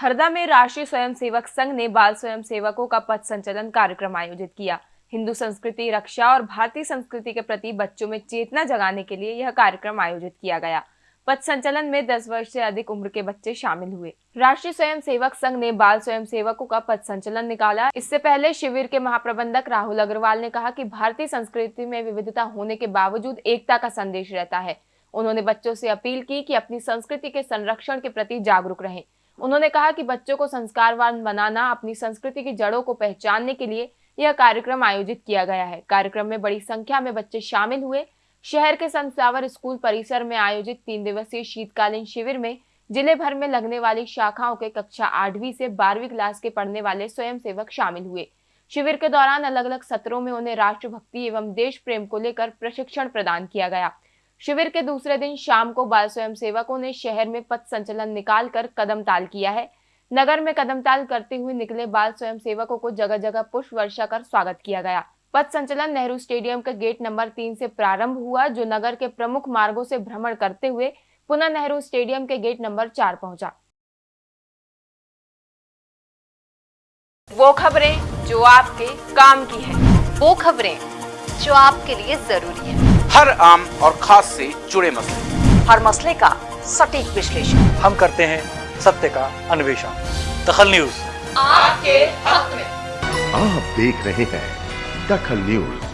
हरदा में राष्ट्रीय स्वयंसेवक संघ ने बाल स्वयं सेवकों का पथ संचलन कार्यक्रम आयोजित किया। हिंदू संस्कृति, रक्षा और भारतीय संस्कृति के प्रति बच्चों में चेतना जगाने के लिए यह कार्यक्रम आयोजित किया गया। पथ संचलन में 10 वर्ष से अधिक उम्र के बच्चे शामिल हुए। राष्ट्रीय स्वयं सेवक संघ ने बाल स्वयं सेवकों का पथ संचलन निकाला। इससे पहले शिविर के महाप्रबंधक राहुल अग्रवाल ने कहा कि भारतीय संस्कृति में विविधता होने के बावजूद एकता का संदेश रहता है। उन्होंने बच्चों से अपील की कि अपनी संस्कृति के संरक्षण के प्रति जागरूक रहें। उन्होंने कहा कि बच्चों को संस्कारवान बनाना, अपनी संस्कृति की जड़ों को पहचानने के लिए यह कार्यक्रम आयोजित किया गया है। कार्यक्रम में बड़ी संख्या में बच्चे शामिल हुए। शहर के सनफ्लावर स्कूल परिसर में आयोजित तीन दिवसीय शीतकालीन शिविर में ज़िले भर में लगने वाली शाखाओं के कक्षा आठवीं से बारहवीं क्लास के पढ़ने वाले स्वयंसेवक शामिल हुए। शिविर के दौरान अलग अलग सत्रों में उन्हें राष्ट्रभक्ति एवं देश प्रेम को लेकर प्रशिक्षण प्रदान किया गया। शिविर के दूसरे दिन शाम को बाल स्वयं सेवकों ने शहर में पथ संचलन निकालकर कदम ताल किया है। नगर में कदम ताल करते हुए निकले बाल स्वयं सेवकों को जगह जगह पुष्प वर्षा कर स्वागत किया गया। पथ संचलन नेहरू स्टेडियम के गेट नंबर तीन से प्रारंभ हुआ जो नगर के प्रमुख मार्गों से भ्रमण करते हुए पुनः नेहरू स्टेडियम के गेट नंबर चार पहुँचा। वो खबरें जो आपके काम की है। वो खबरें जो आपके लिए ज़रूरी है। हर आम और खास से जुड़े मसले। हर मसले का सटीक विश्लेषण। हम करते हैं सत्य का अन्वेषण। दखल न्यूज़। आपके हक में। आप देख रहे हैं दखल न्यूज़।